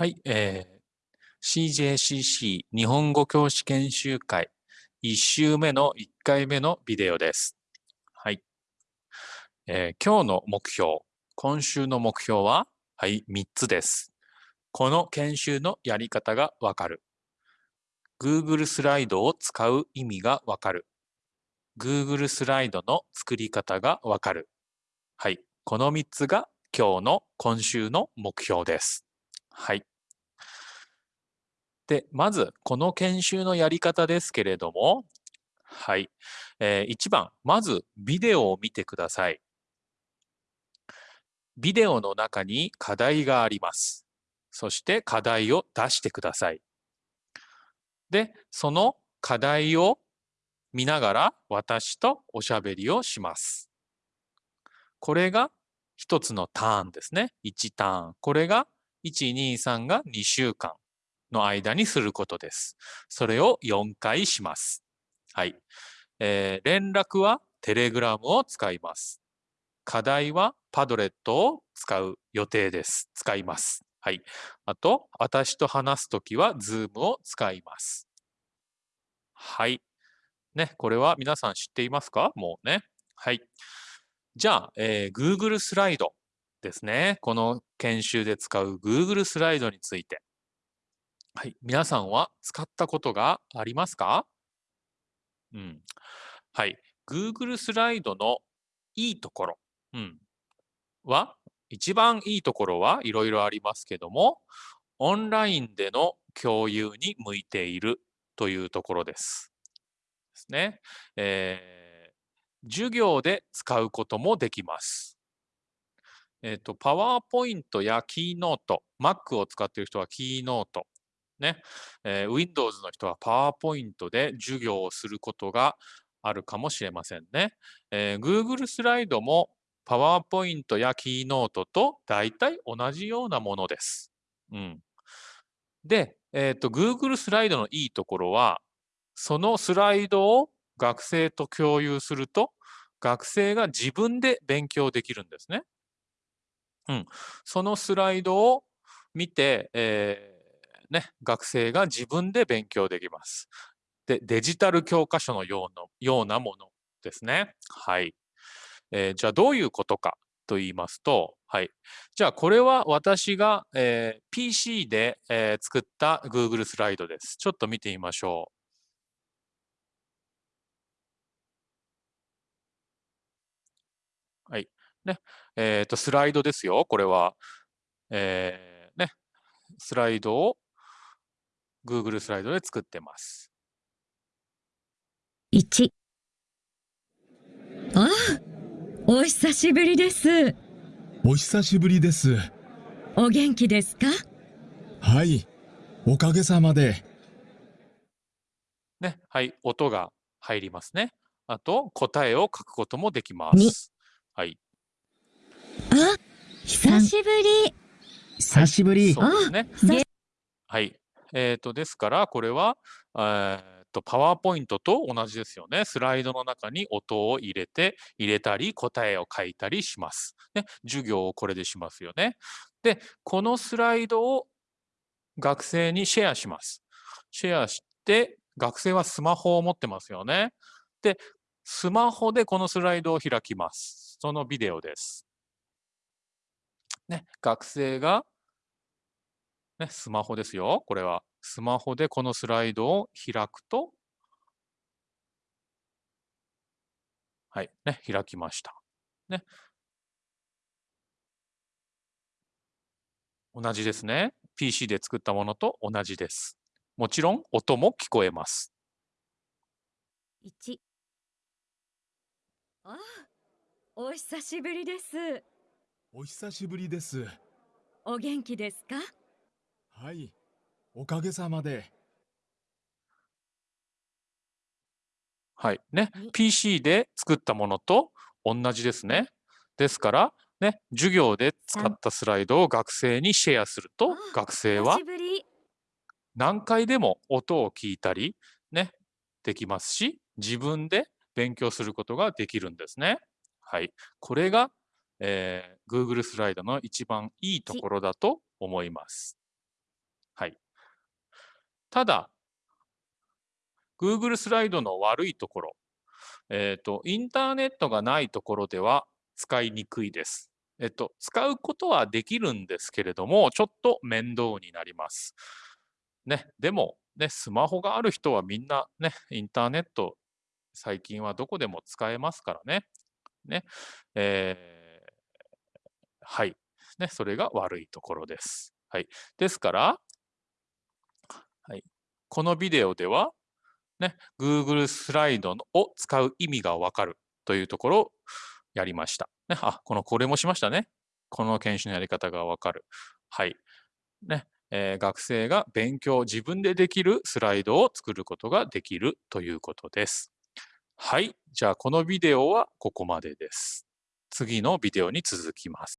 はい、えー、CJCC 日本語教師研修会1週目の1回目のビデオです。はい、えー、今日の目標、今週の目標は、はい、3つです。この研修のやり方がわかる。Google スライドを使う意味がわかる。Google スライドの作り方がわかる。はい、この3つが今日の今週の目標です。はい。で、まず、この研修のやり方ですけれども、はい。えー、1番、まず、ビデオを見てください。ビデオの中に課題があります。そして課題を出してください。で、その課題を見ながら私とおしゃべりをします。これが一つのターンですね。1ターン。これが1、2、3が2週間。の間にすることです。それを4回します。はい。えー、連絡はテレグラムを使います。課題はパドレットを使う予定です。使います。はい。あと、私と話すときは Zoom を使います。はい。ね、これは皆さん知っていますか？もうね。はい。じゃあ、えー、Google スライドですね。この研修で使う Google スライドについて。はい。皆さんは使ったことがありますか？うん。はい。Google スライドのいいところ、うん、は、一番いいところはいろいろありますけども、オンラインでの共有に向いているというところです。ですね。えー、授業で使うこともできます。えっ、ー、と、パワーポイントやキーノート、Mac を使っている人はキーノート、ね、えー、Windows の人は PowerPoint で授業をすることがあるかもしれませんね。えー、Google スライドも PowerPoint や Keynote と大体同じようなものです。うん、で、えーと、Google スライドのいいところは、そのスライドを学生と共有すると、学生が自分で勉強できるんですね。うん、そのスライドを見て、えーね、学生が自分で勉強できます。で、デジタル教科書のようなようなものですね。はい。えー、じゃあどういうことかと言いますと、はい。じゃあこれは私が、えー、PC で、えー、作った Google スライドです。ちょっと見てみましょう。はい。ね。えっ、と、スライドですよ。これは。えー、ね。スライドを Google スライドで作ってます。1ああお久しぶりです。お久しぶりです。お元気ですか？はい、おかげさまで。ね、はい、音が入りますね。あと、答えを書くこともできます。はい。あ、久しぶり。久しぶり。そうですね。はい。えっ、ー、と、ですから、これは、えー、と、パワーポイントと同じですよね。スライドの中に音を入れて、入れたり、答えを書いたりします。ね、授業をこれでしますよね。で、このスライドを学生にシェアします。シェアして、学生はスマホを持ってますよね。で、スマホでこのスライドを開きます。そのビデオです。ね、学生がね、スマホですよ。これは。スマホでこのスライドを開くと、はい、ね、開きました。ね。同じですね。PC で作ったものと同じです。もちろん音も聞こえます。1ああ、お久しぶりです。お久しぶりです。お元気ですか？はい、おかげさまで。はい。ね、PC で作ったものと同じですね。ですから、ね、授業で使ったスライドを学生にシェアすると、学生は何回でも音を聞いたり、ね、できますし、自分で勉強することができるんですね。はい。これが、えー、Google スライドの一番いいところだと思います。ただ、Google スライドの悪いところ、えっ、と、インターネットがないところでは使いにくいです。えっと、使うことはできるんですけれども、ちょっと面倒になります。ね、でも、ね、スマホがある人はみんなね、インターネット、最近はどこでも使えますからね。ね、えーはい。ね、それが悪いところです。はい。ですから、このビデオでは、ね、Google スライドを使う意味がわかるというところをやりました。ね、あ、この、これもしましたね。この研修のやり方がわかる。はい。ね、えー学生が勉強、自分でできるスライドを作ることができるということです。はい。じゃあ、このビデオはここまでです。次のビデオに続きます。